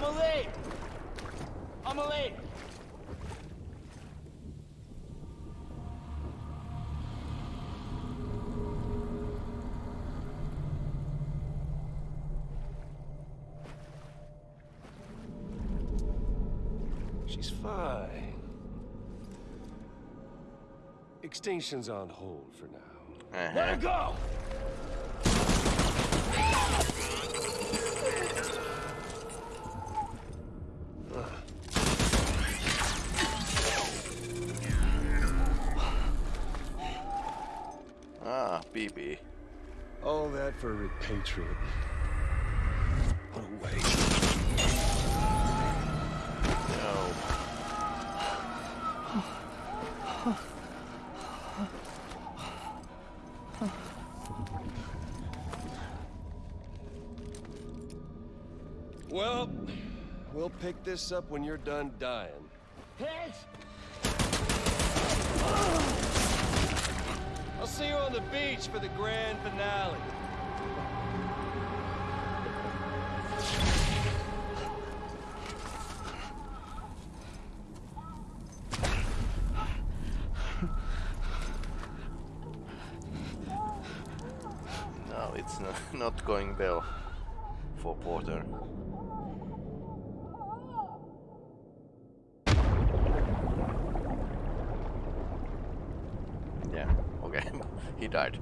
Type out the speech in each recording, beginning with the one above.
Amelie! late. She's fine. Extinction's on hold for now. Uh-huh. Let her go! All that repatriate. What a waste. No. Well, we'll pick this up when you're done dying. Hands! I'll see you on the beach for the grand finale. Well for Porter. Yeah, okay, he died.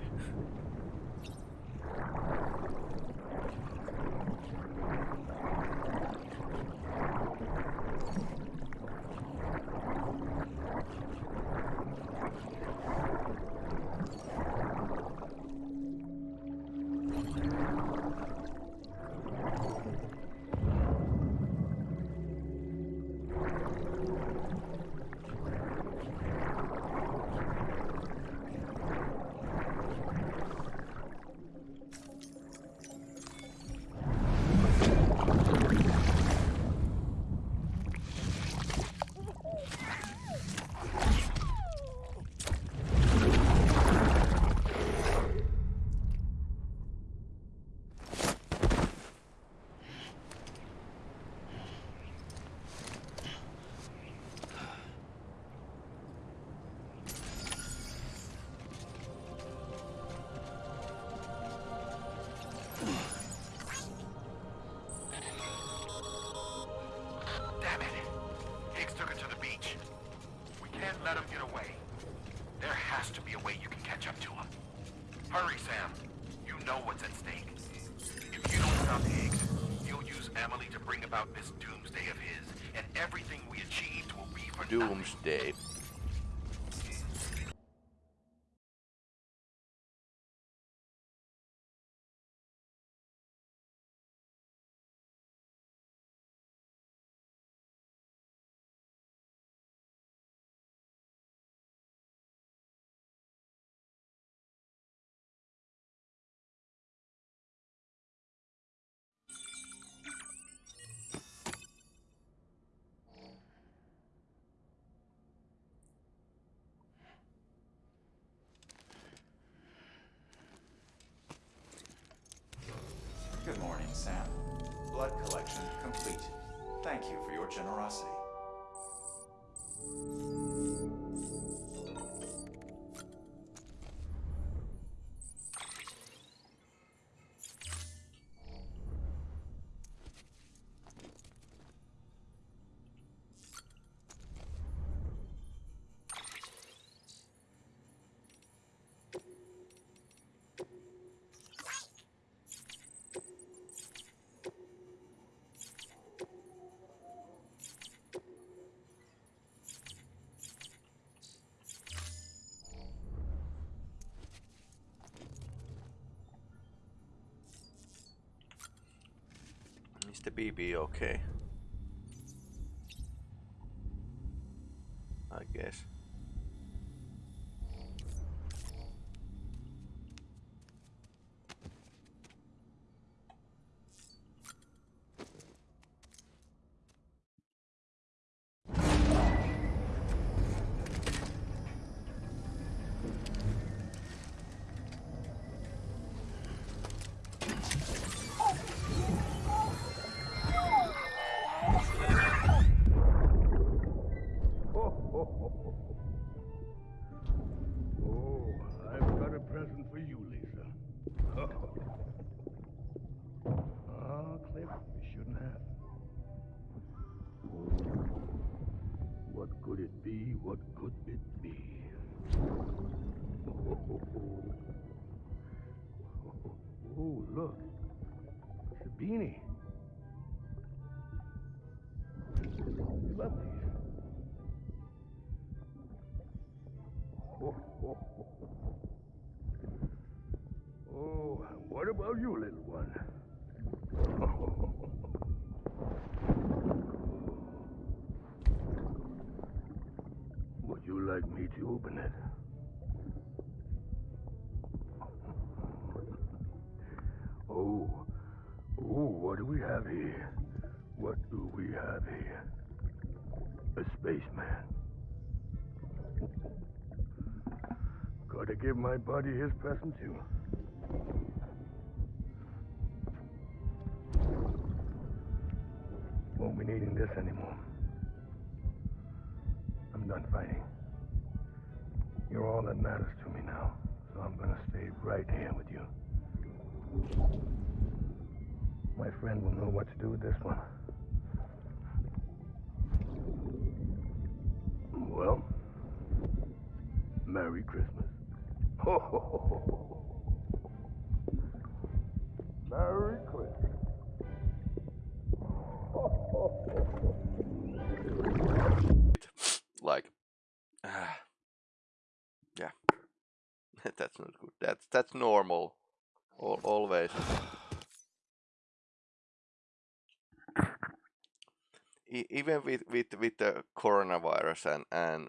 Sam. Blood collection complete. Thank you for your generosity. The BB okay? I guess. About you, little one? Would you like me to open it? Oh, oh, what do we have here? What do we have here? A spaceman. Gotta give my buddy his present too. Do with this one. Well, Merry Christmas. Ho, ho, ho, ho, ho. Merry Christmas. Ho, ho, ho, ho. like ah, yeah that's not good that's that's normal Al always even with with with the coronavirus and and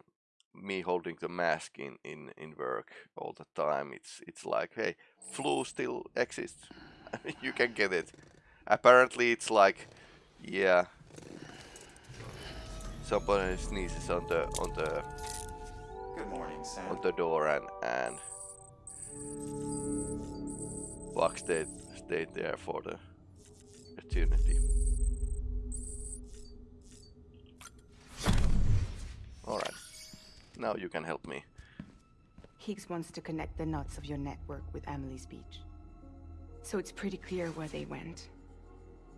me holding the mask in in in work all the time it's it's like hey flu still exists you can get it apparently it's like yeah somebody sneezes on the on the Good morning, Sam. on the door and and Buck stayed stayed there for the eternity. Alright. Now you can help me. Higgs wants to connect the knots of your network with Amelie's Beach. So it's pretty clear where they went.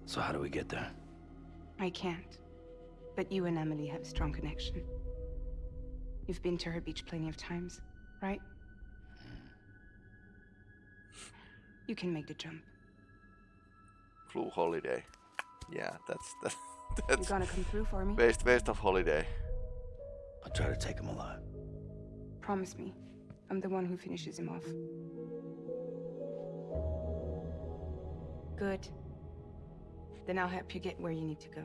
So how do we get there? I can't. But you and Amelie have a strong connection. You've been to her beach plenty of times, right? Hmm. You can make the jump. Flu holiday. Yeah, that's that, You that's gonna come through for me? waste waste of holiday. I'll try to take him alive. Promise me. I'm the one who finishes him off. Good. Then I'll help you get where you need to go.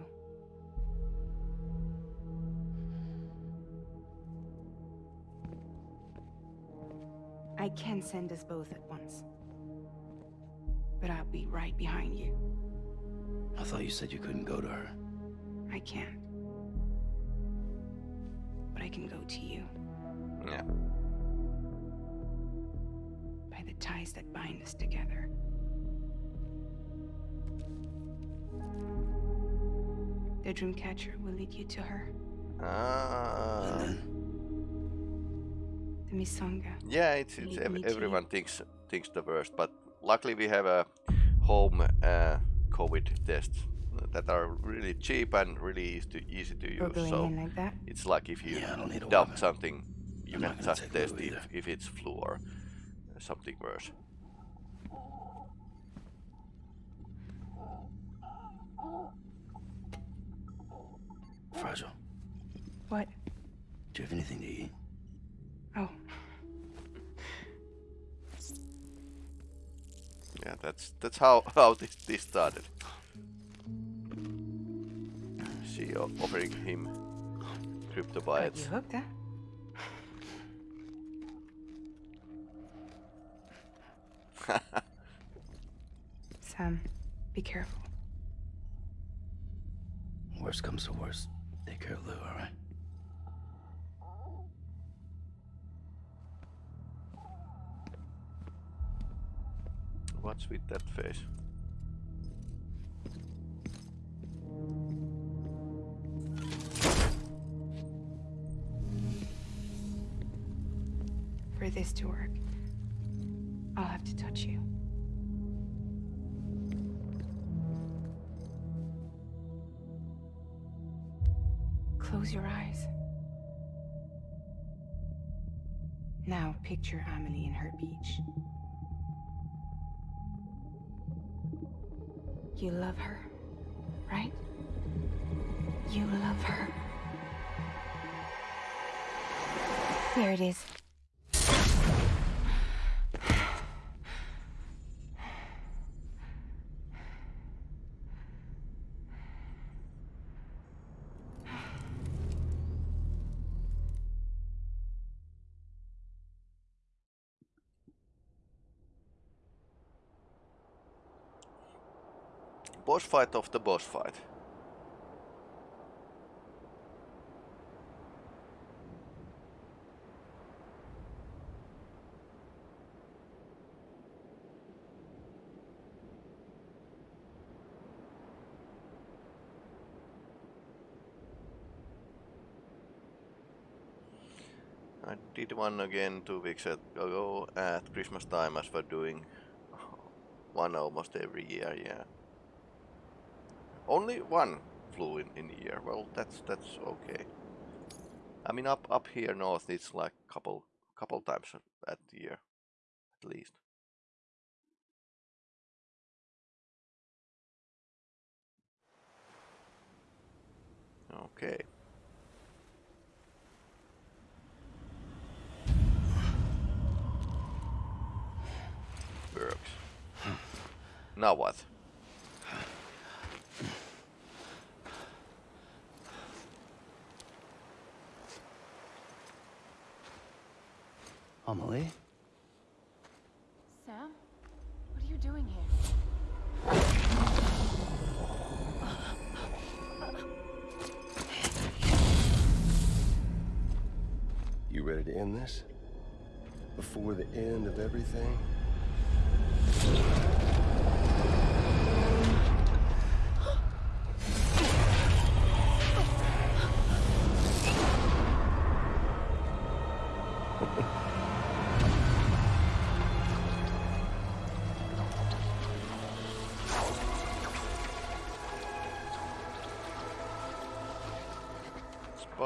I can send us both at once. But I'll be right behind you. I thought you said you couldn't go to her. I can't. But I can go to you Yeah. by the ties that bind us together. The Dreamcatcher will lead you to her. And Ah. then The Misanga. Yeah, it's, it's ev- me to you. everyone thinks thinks the worst, but luckily we have a home uh, COVID tests that are really cheap and really easy to easy to use. So like that. it's like if you Yeah, don't need dump something, you I'm can just test if, if it's flu or uh, something worse. Fragile. What? Do you have anything to eat? Oh, Yeah, that's that's how how this this started. She offering him cryptobiotes. you hooked, huh? Sam, be careful. Worst comes to worst. Take care of Lou, alright? What's with that face? This to work, I'll have to touch you. Close your eyes. Now picture Amelie in her beach. You love her, right? You love her. There it is. Boss fight of the boss fight. I did one again two weeks ago at Christmas time as we're doing one almost every year, yeah. Only one flew in, in a year. Well, that's that's okay. I mean, up up here north, it's like couple couple times at the year, at least. Okay. Works. Now what? Amelie? Sam? What are you doing here? You ready to end this? Before the end of everything?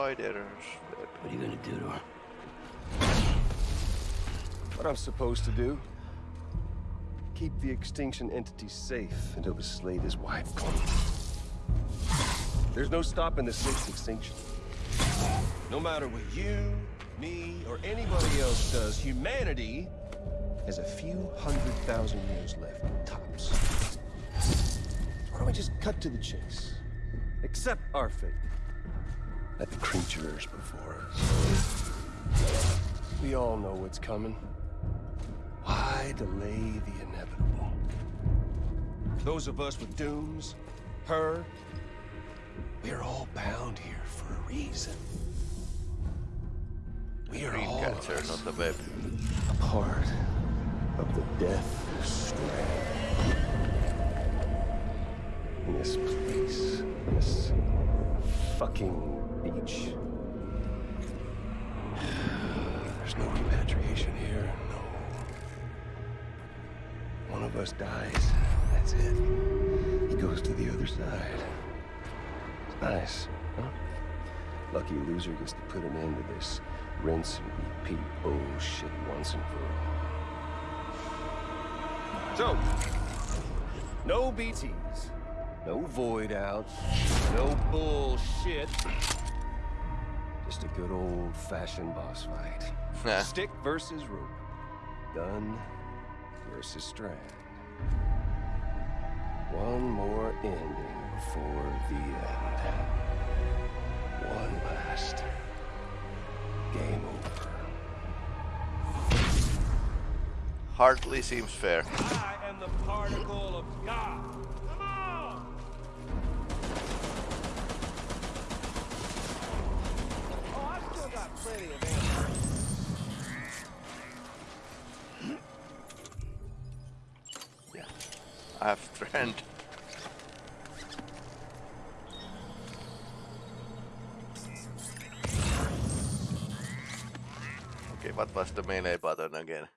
Spider's web. What are you gonna do to her? What I'm supposed to do? Keep the extinction entity safe until the slate is wiped clean. There's no stopping the sixth extinction. No matter what you, me, or anybody else does, humanity has a few hundred thousand years left, tops. Why don't we just cut to the chase? Accept our fate. Let the creatures before us. We all know what's coming. Why delay the inevitable? Those of us with dooms, her, we're all bound here for a reason. We are all us not the web. a part of the death strand. In this place, this fucking beach. There's no repatriation here, no. One of us dies, that's it. He goes to the other side. It's nice, huh? Lucky loser gets to put an end to this rinse and repeat bullshit once and for all. So, no BTs, no void outs, no bullshit. Just a good old fashioned boss fight. Nah. Stick versus rope. Gun versus strand. One more ending before the end. One last. Game over. Hardly seems fair. The melee button again?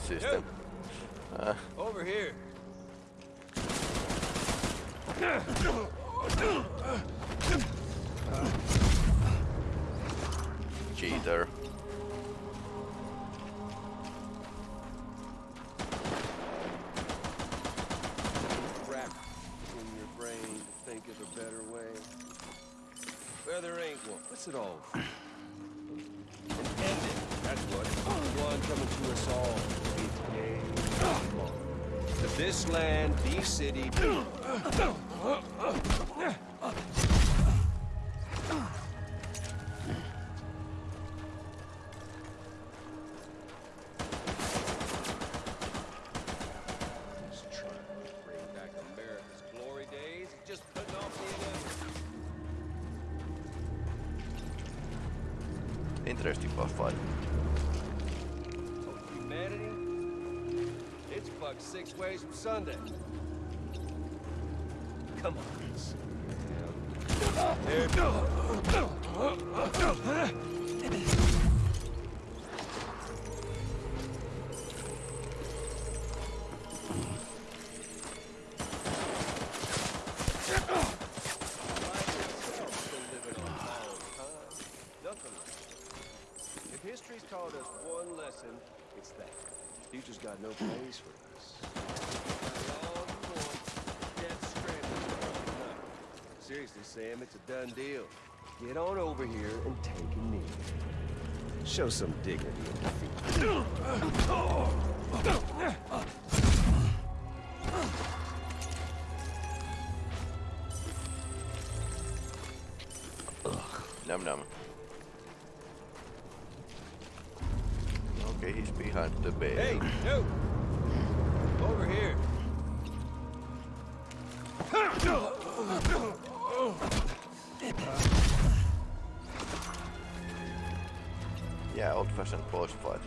PlayStation system. Uh, Over here. cheater. Crap in your brain to think of a better way. Well, there ain't one. What's it all? An ending. That's what. One coming to us all. To this land, these city. Seriously, Sam, it's a done deal. Get on over here and take a knee. Show some dignity in defeat. Num num. Okay, he's behind the bed. Hey, you! Over here. Yeah, old-fashioned boss fight.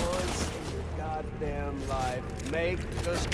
Once in your goddamn life, make us.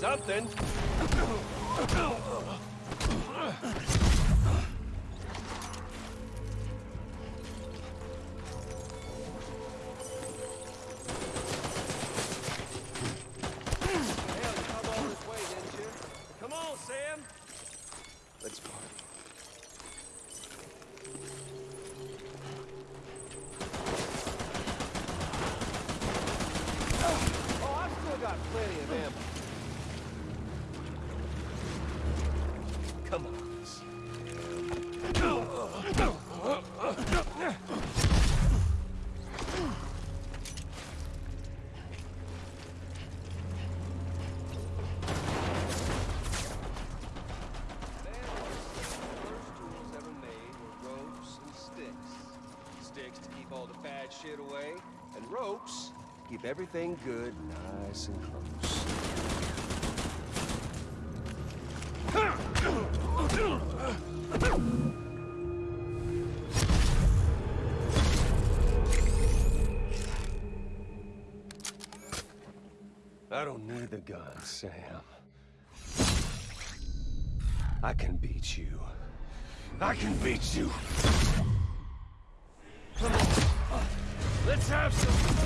Something. Keep everything good, nice and close. I don't need the gun, Sam. I can beat you. I can beat you! Come on! Let's have some...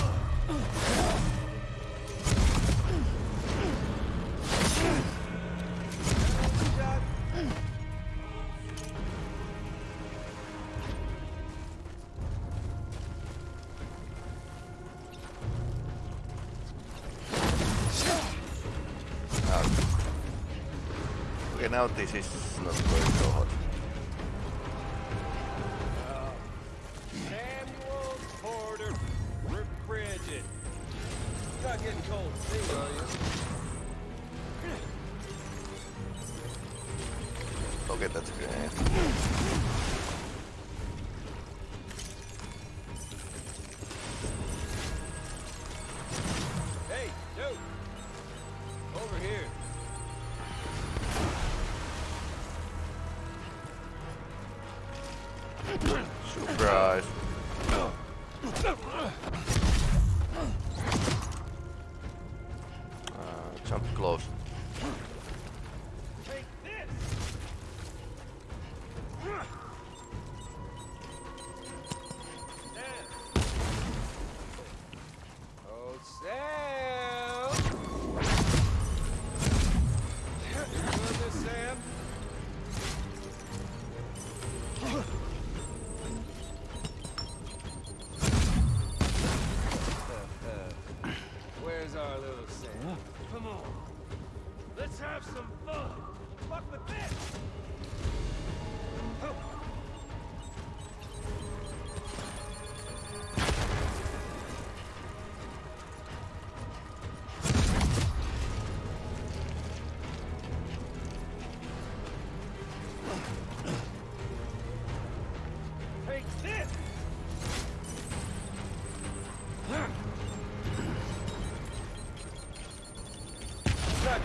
ne otti siis noin tuohon.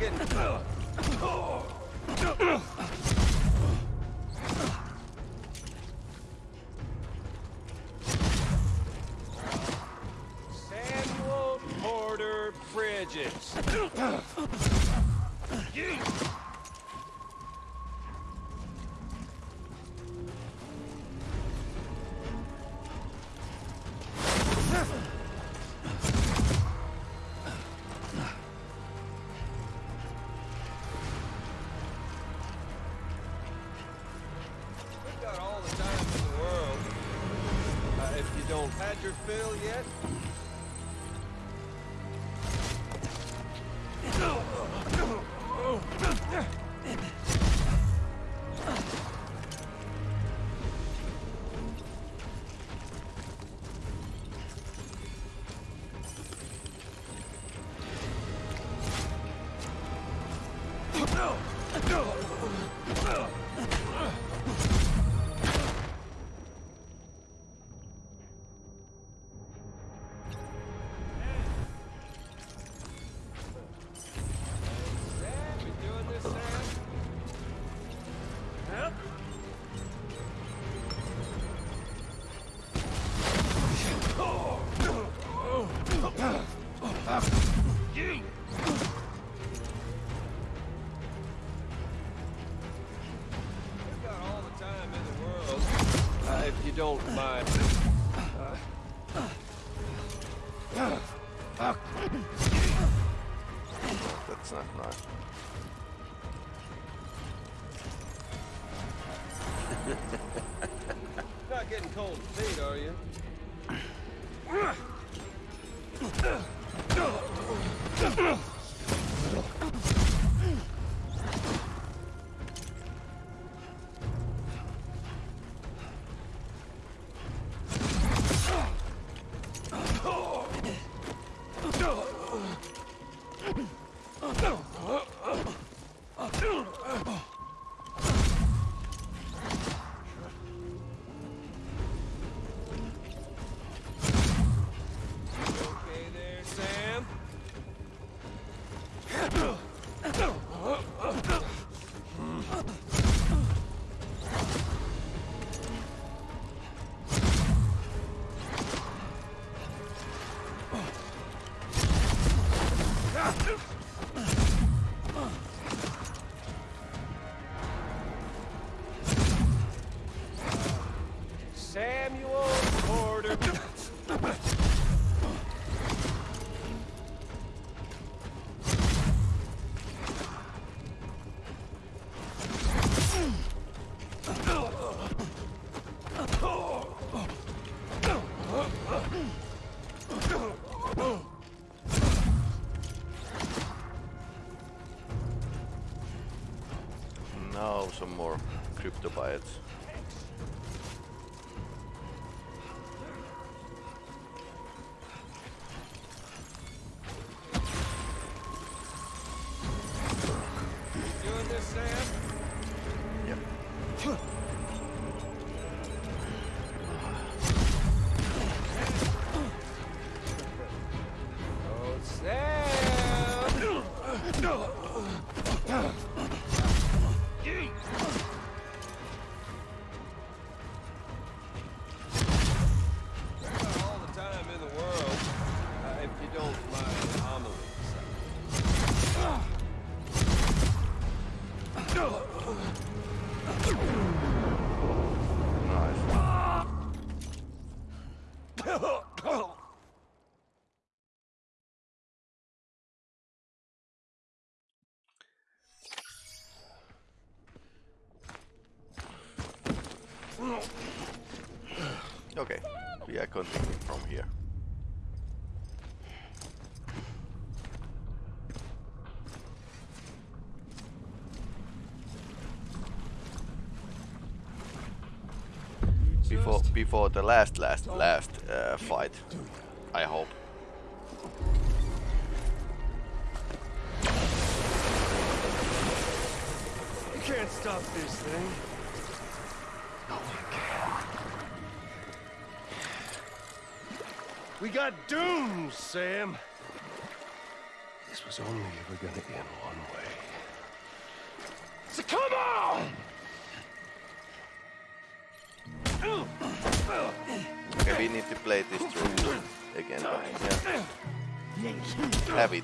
again. yet. добавится. Okay, we are continuing from here. Before before the last last last uh, fight, I hope. You can't stop this thing. We got doomed, Sam. This was only ever gonna end one way. So come on! Okay, we need to play this through again. Yeah. Have it.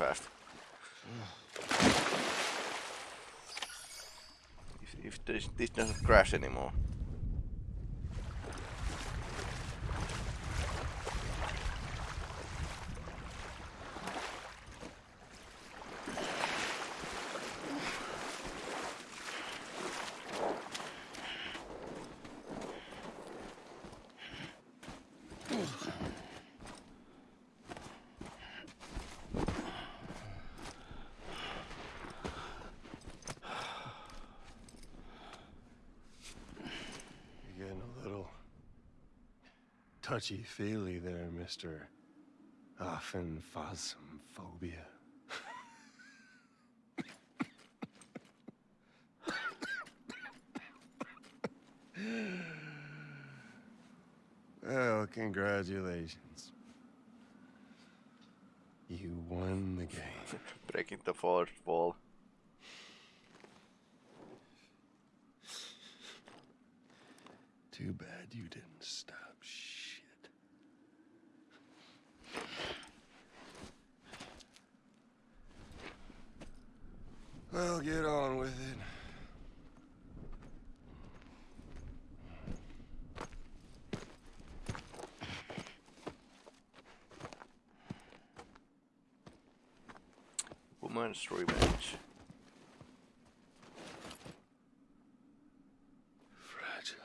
fast. If, if this, this doesn't crash anymore. You're getting a little touchy-feely there, Mr. Aphenphosmphobia. Well, oh, congratulations. You won the game. Breaking the fourth wall. Too bad you didn't stop shit. Well, get on with it. Woman's revenge. Fragile.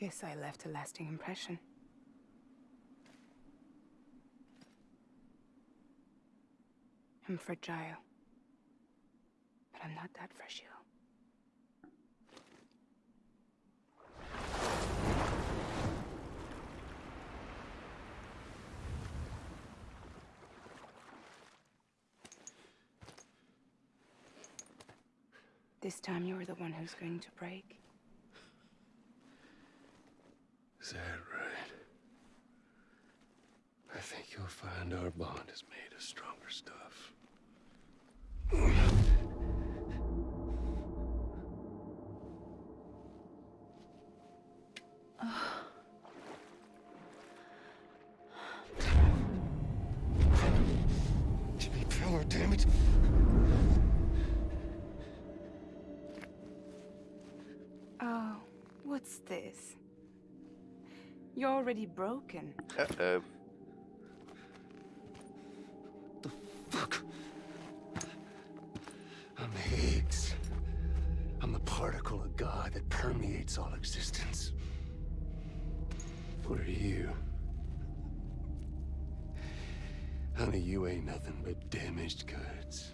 Guess I left a lasting impression. I'm fragile. I'm not that fresh, fragile. This time you're the one who's going to break. Is that right? I think you'll find our bond is made of stronger stuff. What's this? You're already broken. Uh-oh. The fuck. I'm Higgs. I'm the particle of God that permeates all existence. What are you? Honey, you ain't nothing but damaged goods.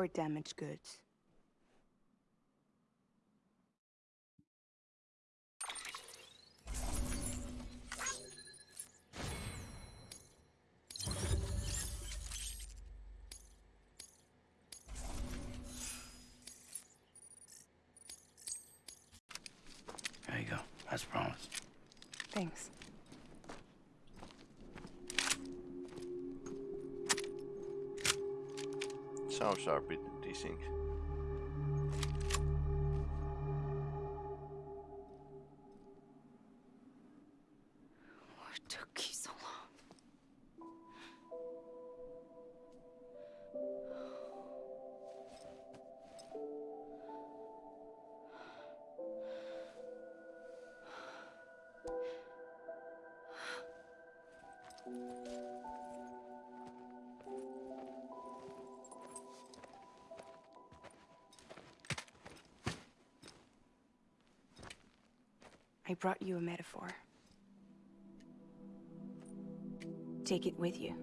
Are damaged goods. Bit I brought you a metaphor. Take it with you.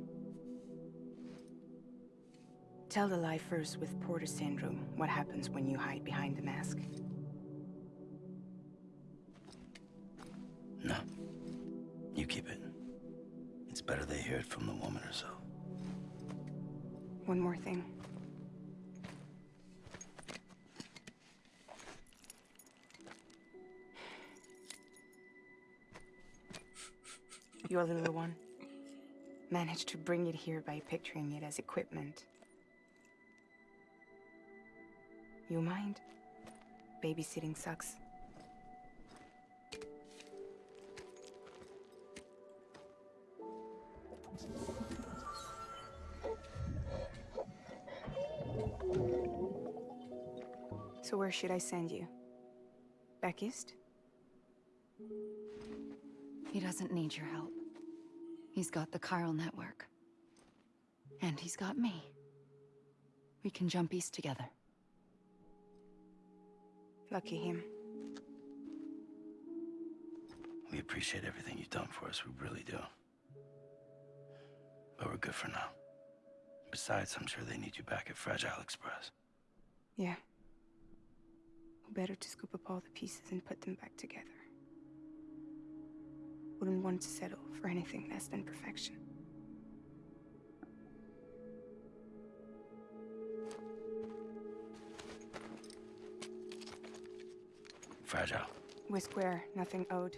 Tell the lifers with Porter syndrome what happens when you hide behind the mask. No. You keep it. It's better they hear it from the woman herself. One more thing. Your little one managed to bring it here by picturing it as equipment. You mind? Babysitting sucks. So where should I send you? Back east? He doesn't need your help. He's got the chiral network. And he's got me. We can jump east together. Lucky him. We appreciate everything you've done for us. We really do. But we're good for now. Besides, I'm sure they need you back at Fragile Express. Yeah. Who better to scoop up all the pieces and put them back together? Wouldn't want to settle for anything less than perfection. Fragile. We're square, nothing owed,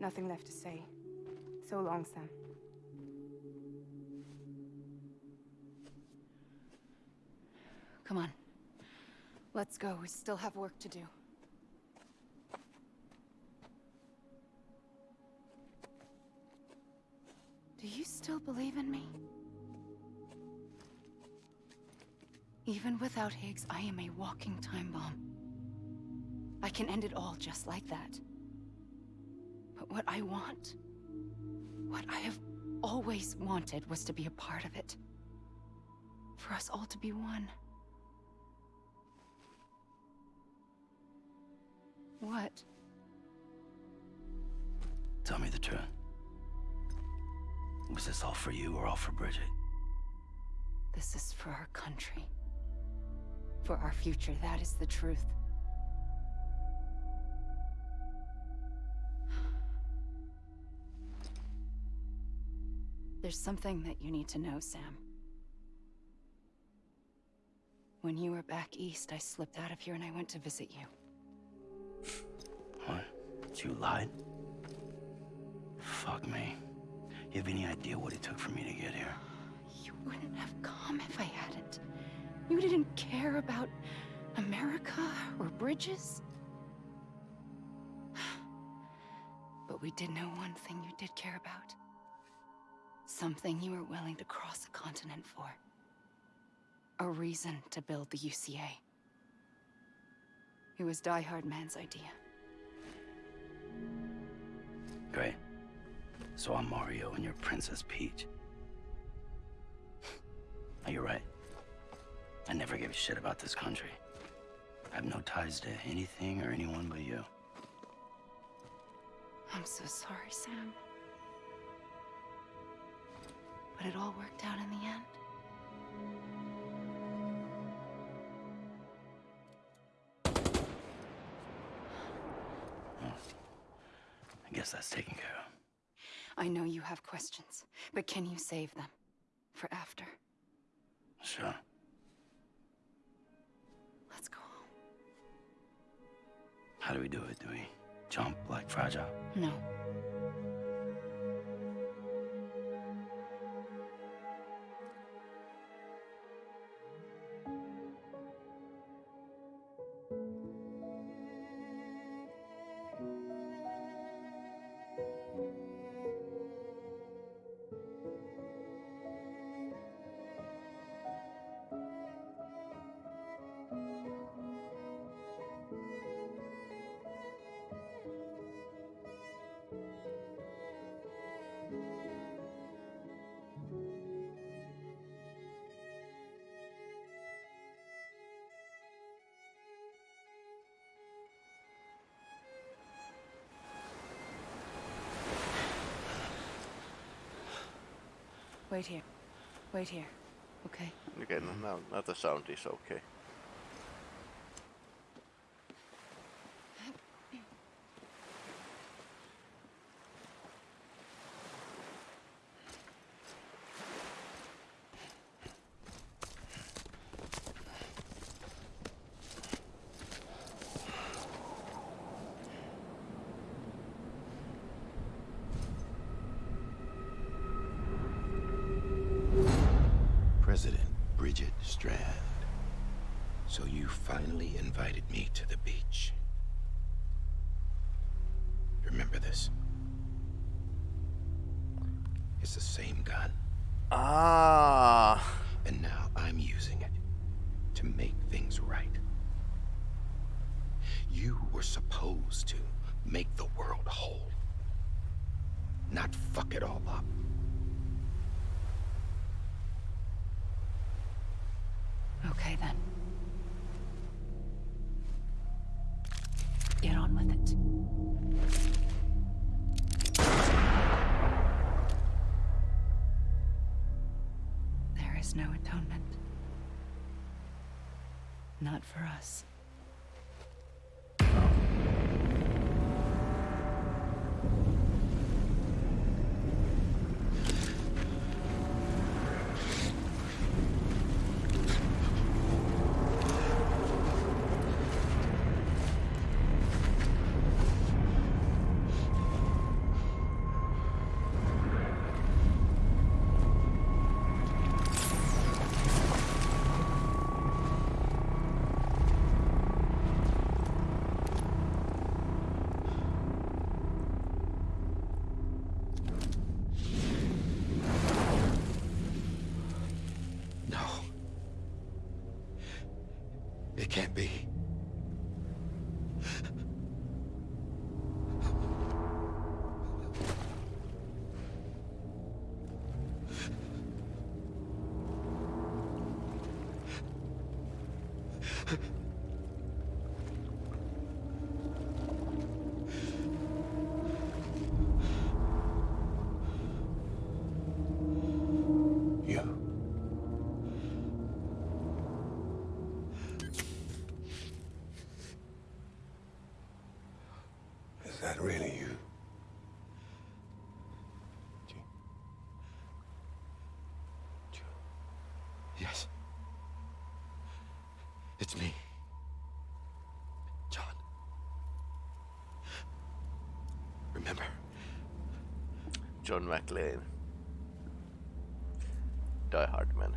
nothing left to say. So long, Sam. Come on. Let's go. We still have work to do. Do believe in me? Even without Higgs, I am a walking time bomb. I can end it all just like that. But what I want, what I have always wanted was to be a part of it. For us all to be one. What? Tell me the truth. Was this all for you or all for Bridget? This is for our country. For our future, that is the truth. There's something that you need to know, Sam. When you were back east, I slipped out of here and I went to visit you. What? You lied? Fuck me. You have any idea what it took for me to get here? You wouldn't have come if I hadn't. You didn't care about America or bridges. But we did know one thing you did care about. Something you were willing to cross a continent for. A reason to build the UCA. It was Die Hard Man's idea. Great. So I'm Mario and you're Princess Peach. Now, you're right. I never gave a shit about this country. I have no ties to anything or anyone but you. I'm so sorry, Sam. But it all worked out in the end. I guess that's taken care of. I know you have questions, but can you save them? For after? Sure. Let's go home. How do we do it? Do we jump like Fragile? No. Wait here. Wait here. Okay? Okay, no, now, now the sound is okay. Not for us. Is that really you? Yes. It's me. John. Remember? John McClane. Die Hard Man.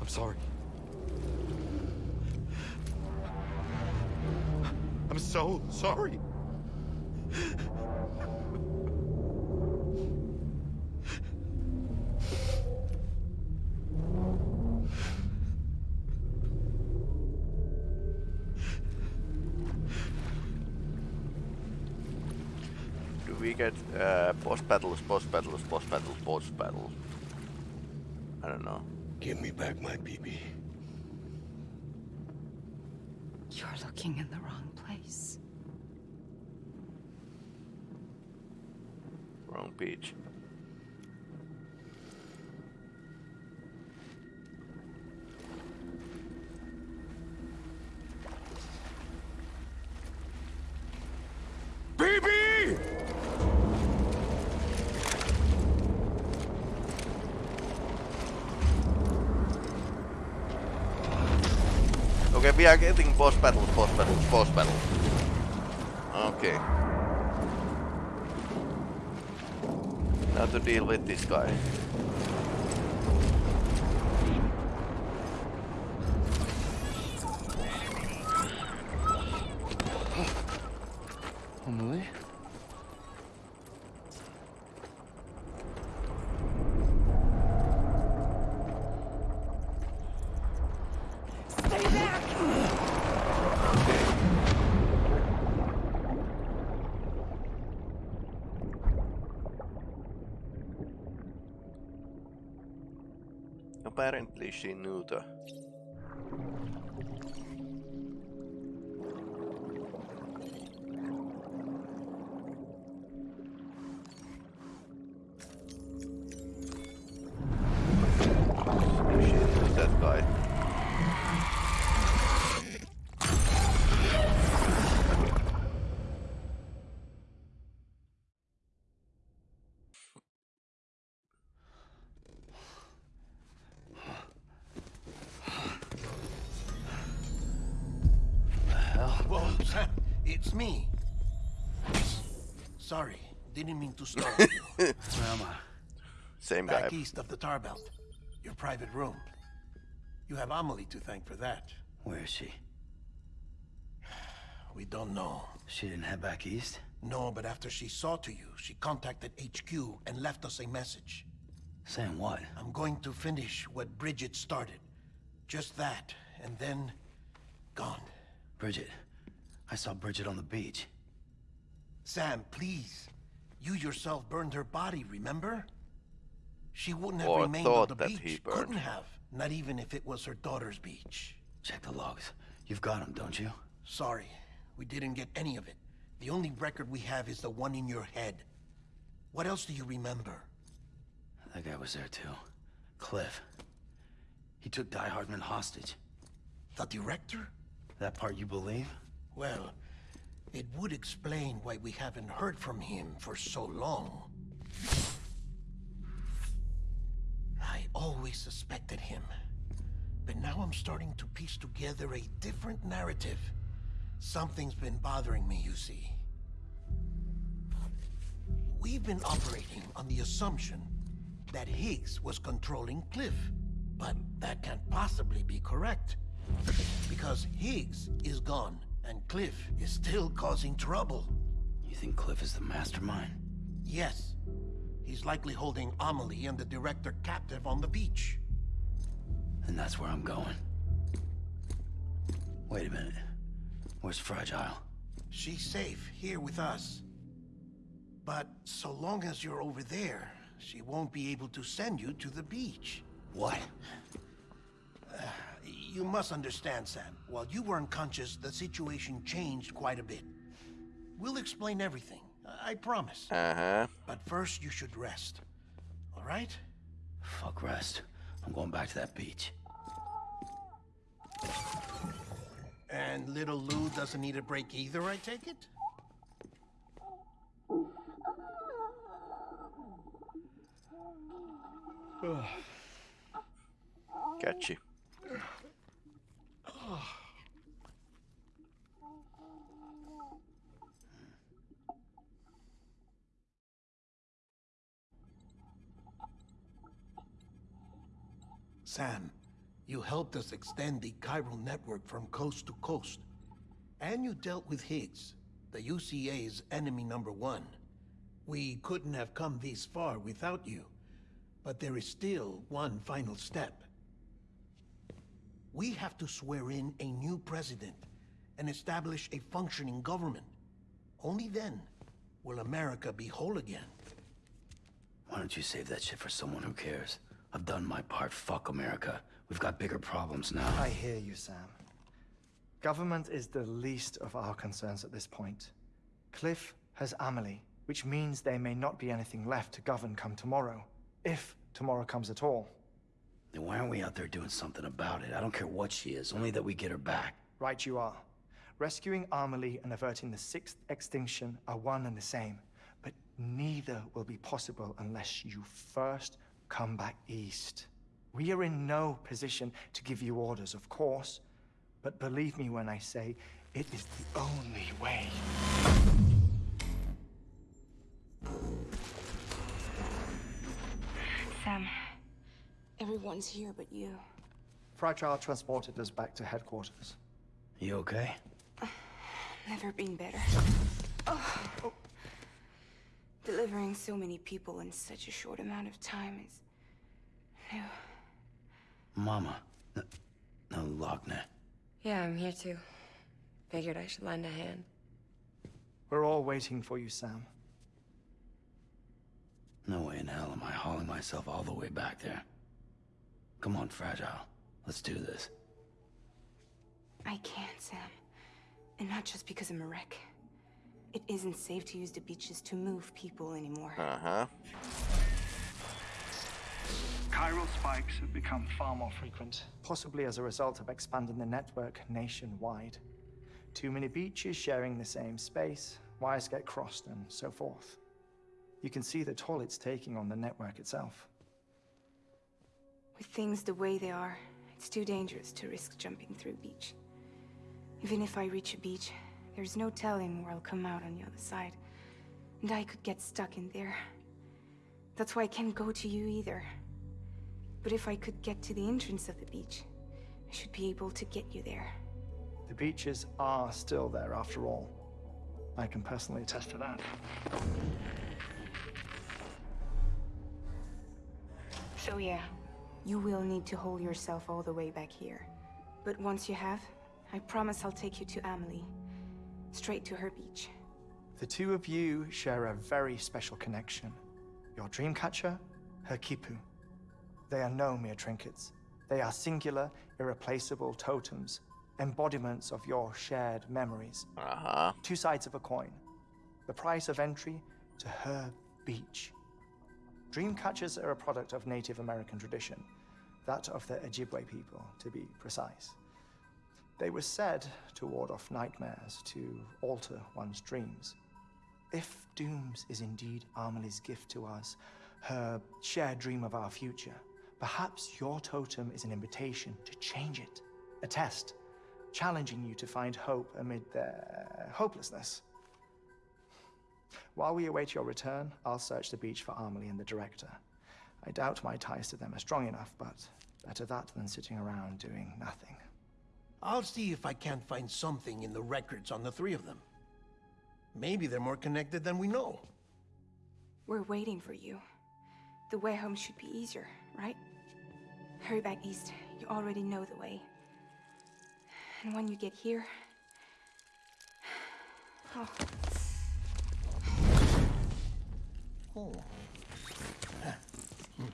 I'm sorry. I'm so sorry. Do we get uh, boss battles, boss battles, boss battles, boss battles? I don't know. Give me back my BB. You're looking in the wrong place. Wrong beach. BB! Okay, we are getting boss battles, boss battles, boss battles. Okay. Now to deal with this guy. Amelie? Stay back! Apparently she knew the Sorry, didn't mean to startle you. Where? Same guy. Back east of the Tar Belt. Your private room. You have Amelie to thank for that. Where is she? We don't know. She didn't head back east? No, but after she saw to you, she contacted HQ and left us a message. Saying what? I'm going to finish what Bridget started. Just that, and then... gone. Bridget. I saw Bridget on the beach. Sam, please. You yourself burned her body, remember? She wouldn't have oh, Or remained on the that beach. he burned. Couldn't have. Not even if it was her daughter's beach. Check the logs. You've got them, don't you? Sorry, we didn't get any of it. The only record we have is the one in your head. What else do you remember? That guy was there too. Cliff. He took Die Hardman hostage. The director? That part you believe? Well, it would explain why we haven't heard from him for so long. I always suspected him. But now I'm starting to piece together a different narrative. Something's been bothering me, you see. We've been operating on the assumption that Higgs was controlling Cliff. But that can't possibly be correct. Because Higgs is gone, and Cliff is still causing trouble. You think Cliff is the mastermind? Yes. He's likely holding Amelie and the director captive on the beach. And that's where I'm going. Wait a minute. Where's Fragile? She's safe here with us. But so long as you're over there, she won't be able to send you to the beach. What? Uh, You must understand, Sam. While you were unconscious, the situation changed quite a bit. We'll explain everything. I promise. Uh-huh. But first, you should rest. All right? Fuck rest. I'm going back to that beach. And little Lou doesn't need a break either, I take it? Catchy. Sam, you helped us extend the chiral network from coast to coast. And you dealt with Higgs, the UCA's enemy number one. We couldn't have come this far without you. But there is still one final step. We have to swear in a new president and establish a functioning government. Only then will America be whole again. Why don't you save that shit for someone who cares? I've done my part. Fuck America. We've got bigger problems now. I hear you, Sam. Government is the least of our concerns at this point. Cliff has Amelie, which means there may not be anything left to govern come tomorrow. If tomorrow comes at all. Then why aren't we out there doing something about it? I don't care what she is, only that we get her back. Right you are. Rescuing Amelie and averting the sixth extinction are one and the same. But neither will be possible unless you first come back east. We are in no position to give you orders, of course. But believe me when I say it is the only way. Sam, everyone's here but you. Fragile transported us back to headquarters. You okay? Never been better. Oh. Delivering so many people in such a short amount of time is new. Mama. No, no Lockne. Yeah, I'm here too. Figured I should lend a hand. We're all waiting for you, Sam. No way in hell am I hauling myself all the way back there. Come on, Fragile. Let's do this. I can't, Sam. And not just because I'm a wreck. It isn't safe to use the beaches to move people anymore. Uh-huh. Chiral spikes have become far more frequent, possibly as a result of expanding the network nationwide. Too many beaches sharing the same space, wires get crossed, and so forth. You can see the toll it's taking on the network itself. With things the way they are, it's too dangerous to risk jumping through a beach. Even if I reach a beach, there's no telling where I'll come out on the other side. And I could get stuck in there. That's why I can't go to you either. But if I could get to the entrance of the beach, I should be able to get you there. The beaches are still there after all. I can personally attest to that. So yeah, you will need to hold yourself all the way back here. But once you have, I promise I'll take you to Amelie. Straight to her beach. The two of you share a very special connection. Your dreamcatcher, her quipu. They are no mere trinkets. They are singular, irreplaceable totems, embodiments of your shared memories. Uh-huh. Two sides of a coin. The price of entry to her beach. Dreamcatchers are a product of Native American tradition, that of the Ojibwe people, to be precise. They were said to ward off nightmares, to alter one's dreams. If Dooms is indeed Amelie's gift to us, her shared dream of our future, perhaps your totem is an invitation to change it. A test, challenging you to find hope amid their hopelessness. While we await your return, I'll search the beach for Amelie and the director. I doubt my ties to them are strong enough, but better that than sitting around doing nothing. I'll see if I can't find something in the records on the three of them. Maybe they're more connected than we know. We're waiting for you. The way home should be easier, right? Hurry back east. You already know the way. And when you get here... Oh, Oh. Hmm.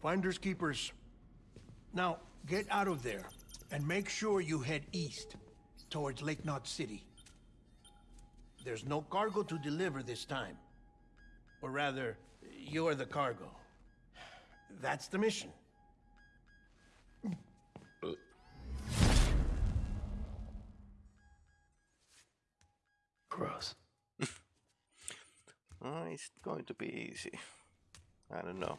Finders keepers. Now, get out of there and make sure you head east, towards Lake Knot City. There's no cargo to deliver this time. Or rather, you're the cargo. That's the mission. Gross. it's going to be easy. I don't know.